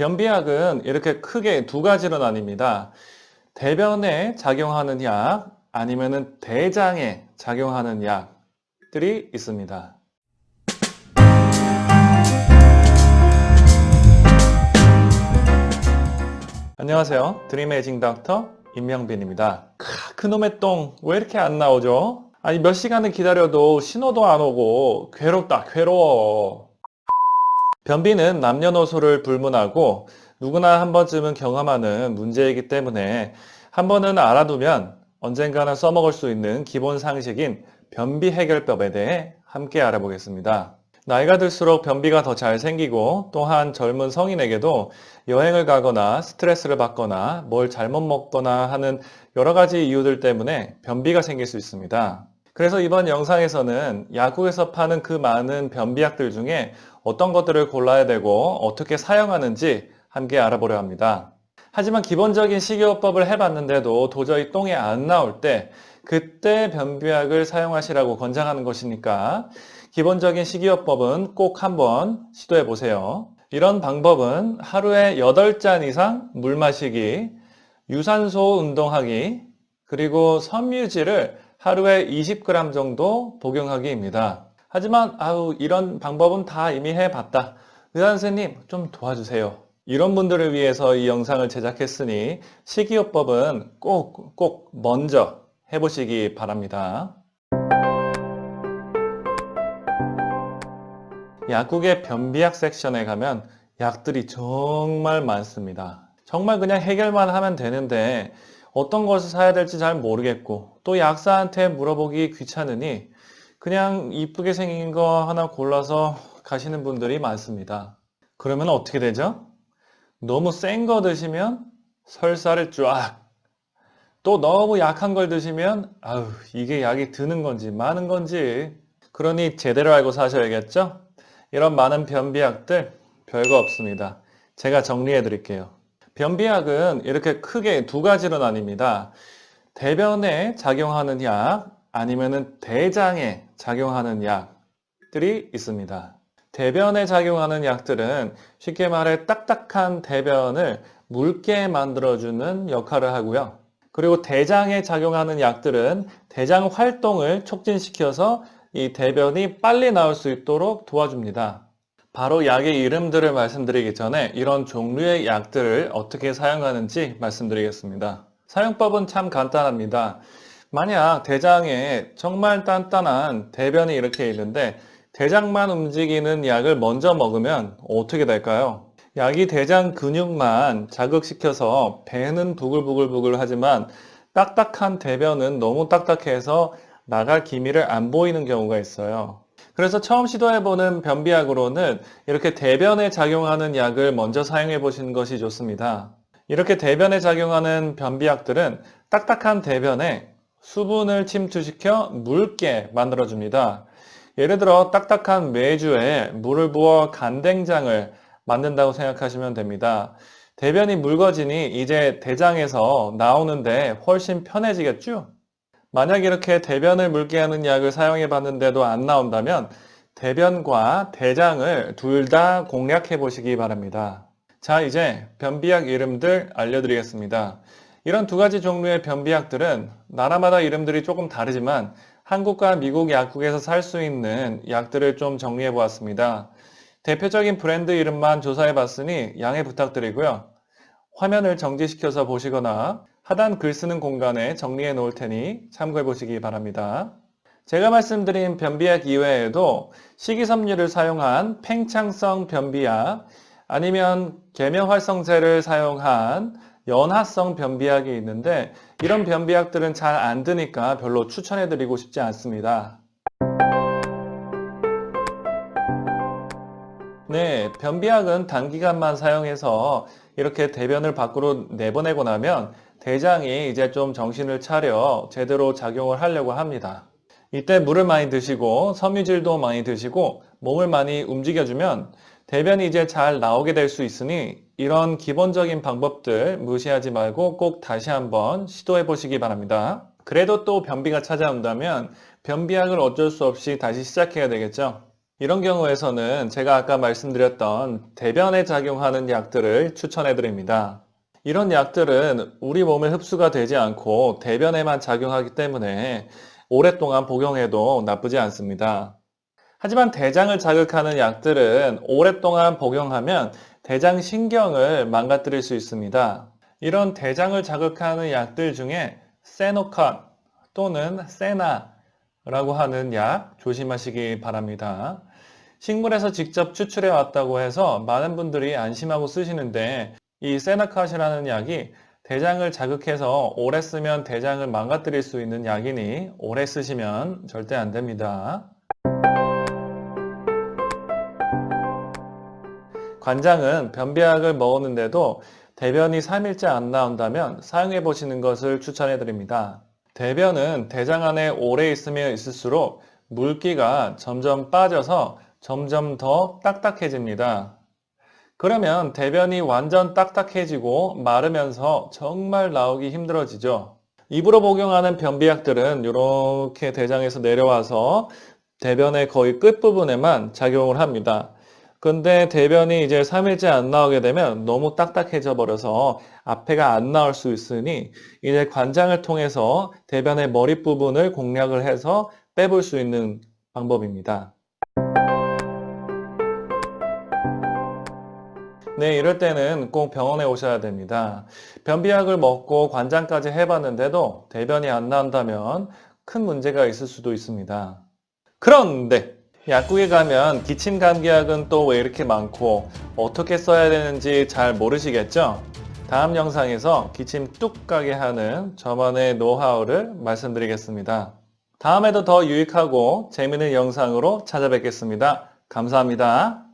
변비약은 이렇게 크게 두 가지로 나뉩니다. 대변에 작용하는 약 아니면 대장에 작용하는 약들이 있습니다. 안녕하세요. 드림에이징 닥터 임명빈입니다. 크, 그놈의 똥 왜 이렇게 안 나오죠? 아니 몇 시간을 기다려도 신호도 안 오고 괴롭다 괴로워. 변비는 남녀노소를 불문하고 누구나 한 번쯤은 경험하는 문제이기 때문에 한 번은 알아두면 언젠가는 써먹을 수 있는 기본 상식인 변비 해결법에 대해 함께 알아보겠습니다. 나이가 들수록 변비가 더 잘 생기고 또한 젊은 성인에게도 여행을 가거나 스트레스를 받거나 뭘 잘못 먹거나 하는 여러 가지 이유들 때문에 변비가 생길 수 있습니다. 그래서 이번 영상에서는 약국에서 파는 그 많은 변비약들 중에 어떤 것들을 골라야 되고 어떻게 사용하는지 함께 알아보려 합니다. 하지만 기본적인 식이요법을 해봤는데도 도저히 똥이 안 나올 때 그때 변비약을 사용하시라고 권장하는 것이니까 기본적인 식이요법은 꼭 한번 시도해 보세요. 이런 방법은 하루에 8잔 이상 물 마시기, 유산소 운동하기, 그리고 섬유질을 하루에 20g 정도 복용하기입니다. 하지만 아우 이런 방법은 다 이미 해봤다. 의사 선생님 좀 도와주세요. 이런 분들을 위해서 이 영상을 제작했으니 식이요법은 꼭 꼭 먼저 해보시기 바랍니다. 약국의 변비약 섹션에 가면 약들이 정말 많습니다. 정말 그냥 해결만 하면 되는데 어떤 것을 사야 될지 잘 모르겠고 또 약사한테 물어보기 귀찮으니 그냥 이쁘게 생긴 거 하나 골라서 가시는 분들이 많습니다. 그러면 어떻게 되죠? 너무 센 거 드시면 설사를 쫙 또 너무 약한 걸 드시면 아우 이게 약이 드는 건지 많은 건지 그러니 제대로 알고 사셔야겠죠? 이런 많은 변비약들 별거 없습니다. 제가 정리해 드릴게요. 변비약은 이렇게 크게 두 가지로 나뉩니다. 대변에 작용하는 약 아니면 대장에 작용하는 약들이 있습니다. 대변에 작용하는 약들은 쉽게 말해 딱딱한 대변을 묽게 만들어주는 역할을 하고요. 그리고 대장에 작용하는 약들은 대장 활동을 촉진시켜서 이 대변이 빨리 나올 수 있도록 도와줍니다. 바로 약의 이름들을 말씀드리기 전에 이런 종류의 약들을 어떻게 사용하는지 말씀드리겠습니다. 사용법은 참 간단합니다. 만약 대장에 정말 단단한 대변이 이렇게 있는데 대장만 움직이는 약을 먼저 먹으면 어떻게 될까요? 약이 대장 근육만 자극시켜서 배는 부글부글부글 하지만 딱딱한 대변은 너무 딱딱해서 나갈 기미를 안 보이는 경우가 있어요. 그래서 처음 시도해보는 변비약으로는 이렇게 대변에 작용하는 약을 먼저 사용해 보시는 것이 좋습니다. 이렇게 대변에 작용하는 변비약들은 딱딱한 대변에 수분을 침투시켜 묽게 만들어줍니다. 예를 들어 딱딱한 메주에 물을 부어 간된장을 만든다고 생각하시면 됩니다. 대변이 묽어지니 이제 대장에서 나오는데 훨씬 편해지겠죠? 만약 이렇게 대변을 묽게 하는 약을 사용해 봤는데도 안 나온다면 대변과 대장을 둘 다 공략해 보시기 바랍니다. 자 이제 변비약 이름들 알려드리겠습니다. 이런 두 가지 종류의 변비약들은 나라마다 이름들이 조금 다르지만 한국과 미국 약국에서 살 수 있는 약들을 좀 정리해 보았습니다. 대표적인 브랜드 이름만 조사해 봤으니 양해 부탁드리고요. 화면을 정지시켜서 보시거나 하단 글 쓰는 공간에 정리해 놓을 테니 참고해 보시기 바랍니다. 제가 말씀드린 변비약 이외에도 식이섬유를 사용한 팽창성 변비약 아니면 계면활성제를 사용한 연화성 변비약이 있는데 이런 변비약들은 잘 안 드니까 별로 추천해 드리고 싶지 않습니다. 네, 변비약은 단기간만 사용해서 이렇게 대변을 밖으로 내보내고 나면 대장이 이제 좀 정신을 차려 제대로 작용을 하려고 합니다. 이때 물을 많이 드시고 섬유질도 많이 드시고 몸을 많이 움직여주면 대변이 이제 잘 나오게 될 수 있으니 이런 기본적인 방법들 무시하지 말고 꼭 다시 한번 시도해 보시기 바랍니다. 그래도 또 변비가 찾아온다면 변비약을 어쩔 수 없이 다시 시작해야 되겠죠. 이런 경우에서는 제가 아까 말씀드렸던 대변에 작용하는 약들을 추천해 드립니다. 이런 약들은 우리 몸에 흡수가 되지 않고 대변에만 작용하기 때문에 오랫동안 복용해도 나쁘지 않습니다. 하지만 대장을 자극하는 약들은 오랫동안 복용하면 대장 신경을 망가뜨릴 수 있습니다. 이런 대장을 자극하는 약들 중에 세노컨 또는 세나라고 하는 약 조심하시기 바랍니다. 식물에서 직접 추출해 왔다고 해서 많은 분들이 안심하고 쓰시는데 이 세나컷이라는 약이 대장을 자극해서 오래 쓰면 대장을 망가뜨릴 수 있는 약이니 오래 쓰시면 절대 안 됩니다. 관장은 변비약을 먹었는데도 대변이 3일째 안 나온다면 사용해 보시는 것을 추천해 드립니다. 대변은 대장 안에 오래 있으면 있을수록 물기가 점점 빠져서 점점 더 딱딱해집니다. 그러면 대변이 완전 딱딱해지고 마르면서 정말 나오기 힘들어지죠. 입으로 복용하는 변비약들은 이렇게 대장에서 내려와서 대변의 거의 끝부분에만 작용을 합니다. 근데 대변이 이제 3일째 안 나오게 되면 너무 딱딱해져 버려서 앞에가 안 나올 수 있으니 이제 관장을 통해서 대변의 머리 부분을 공략을 해서 빼볼 수 있는 방법입니다. 네, 이럴 때는 꼭 병원에 오셔야 됩니다. 변비약을 먹고 관장까지 해봤는데도 대변이 안 나온다면 큰 문제가 있을 수도 있습니다. 그런데 약국에 가면 기침 감기약은 또 왜 이렇게 많고 어떻게 써야 되는지 잘 모르시겠죠? 다음 영상에서 기침 뚝 가게 하는 저만의 노하우를 말씀드리겠습니다. 다음에도 더 유익하고 재미있는 영상으로 찾아뵙겠습니다. 감사합니다.